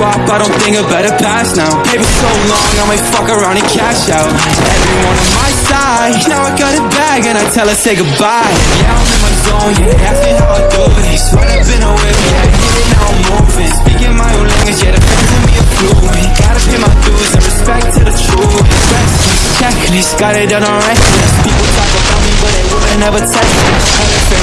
squad, but I don't think I better pass now. Paper so long, I might fuck around and cash out. Everyone on my side, now I got it back and I tell her say goodbye. Yeah, I'm in my zone, yeah, ask me how I do this. Right up in a whip, yeah, hit it now I'm moving. Speaking my own language, yeah, the fans of me are fluent. Gotta pay my dues and respect to the truth. Checklist, got it done on reckless. People talk about me, but they wouldn't never text me.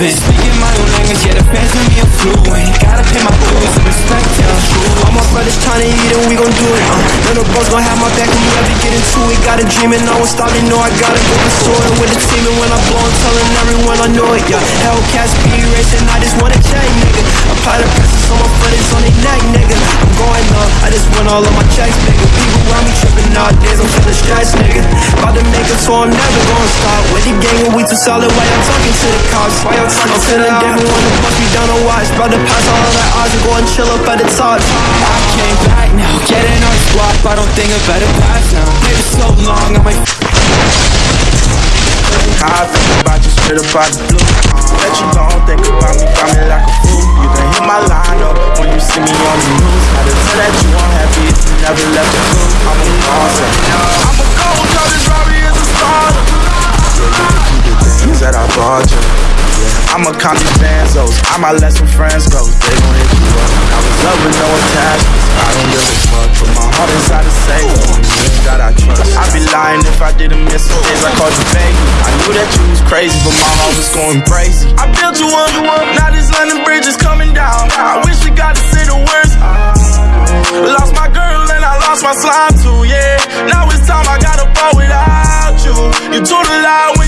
I'm moving. Speaking my own language, yeah, the fans of me are fluent. Gotta pay my dues and respect to the. All my brothers tryna eat and we gon' do it. Uh, none of us gon' have my back when we ever get into it. Got a dream and I won't stop. They know I gotta go pursue it with the team. And when I blow, I'm telling everyone I know it. Yeah, Hellcats be racing. I just wanna check, nigga. Apply the pressure so my foot is on their neck, nigga. I'm going up. I just want all of my checks, tripping nowadays. I'm feeling stressed, nigga. About to make it, so I'm never gonna stop. With the gang and we too solid. Why y'all talking to the cops? Why y'all talking I'm feeling different. Wanna bust me down on watch. About to pass all of that odds and go and chill up at the top. I came back now, getting on the squad, I don't think I better pass now. Paper so long, I might How I think about you straight up out the blue. Let you don't think about me, got me like a fool. You can hit my line up when you see me on the news. larger. I'm a copy Banzos, I might let some friends go, they gon' hit you up. I was up with no attachments, I don't give a fuck, but my heart inside is safe. God I trust. I'd be lying if I didn't miss the days I called you baby. I knew that you was crazy, but my heart was going crazy. I built you up, now this London bridge is coming down. I wish we got to see the worst. Lost my girl and I lost my slime too, yeah. Now it's time I gotta fall without you. You too loud.